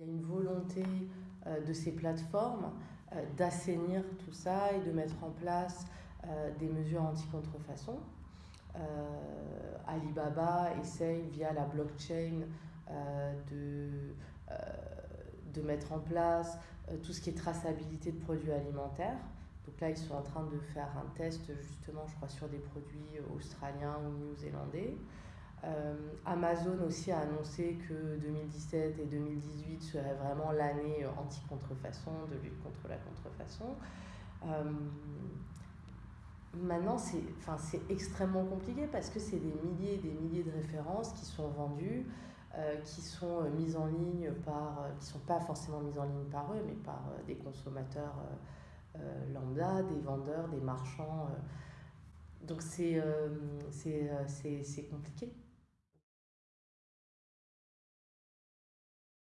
Il y a une volonté de ces plateformes d'assainir tout ça et de mettre en place des mesures anti-contrefaçon. Alibaba essaye via la blockchain de, de mettre en place tout ce qui est traçabilité de produits alimentaires. Donc là, ils sont en train de faire un test justement, je crois, sur des produits australiens ou néo-zélandais. Euh, Amazon aussi a annoncé que 2017 et 2018 seraient vraiment l'année anti-contrefaçon, de lutte contre la contrefaçon. Euh, maintenant, c'est enfin, extrêmement compliqué parce que c'est des milliers et des milliers de références qui sont vendues, euh, qui sont mises en ligne par, qui sont pas forcément mises en ligne par eux, mais par des consommateurs euh, lambda, des vendeurs, des marchands. Euh. donc c'est compliqué.